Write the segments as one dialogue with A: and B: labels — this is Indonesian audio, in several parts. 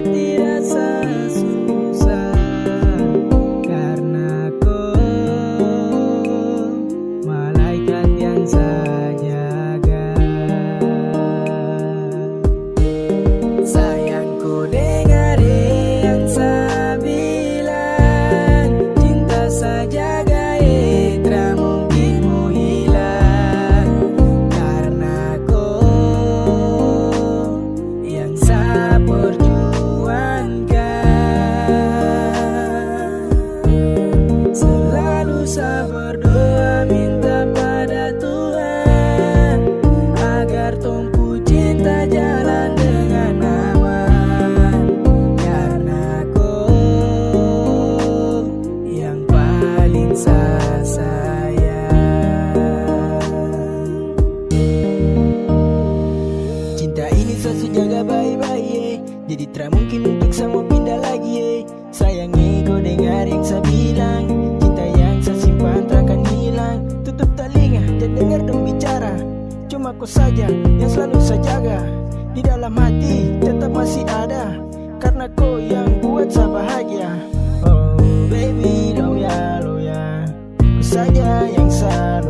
A: hati Selalu saya berdoa minta pada Tuhan Agar tumpu cinta jalan dengan aman Karena kau yang paling saya Cinta ini saya jaga baik-baik ye. Jadi tak mungkin untuk saya mau pindah lagi ye. Sayangnya kau dengar yang saya bilang Kau saja yang selalu saya jaga. Di dalam hati tetap masih ada Karena kau yang buat saya bahagia. Oh baby lo ya Kau saja yang saya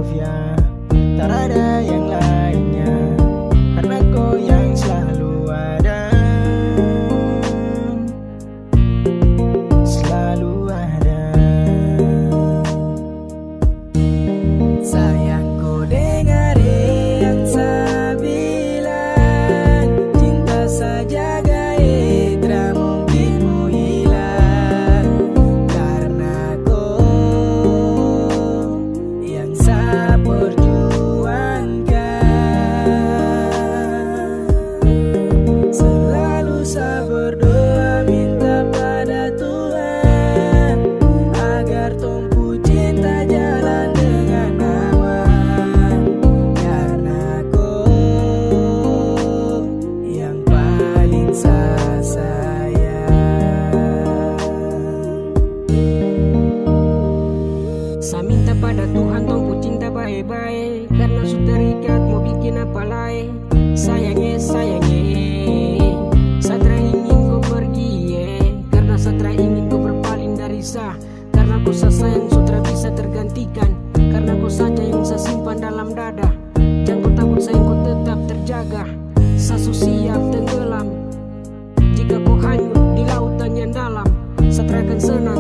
A: Tuhan
B: tunggu cinta baik-baik Karena sudah terikat mau bikin apa lain. Sayangnya sayangnya Satra ingin kau pergi eh. Karena Satra ingin kau berpaling dari sah. Karena sa sayang sutra bisa tergantikan. Karena kau saja yang saya simpan dalam dada. Jangan kau takut sayang kau tetap terjaga. Sasu siap tenggelam. Jika kau hanyut di lautan yang dalam Satra akan senang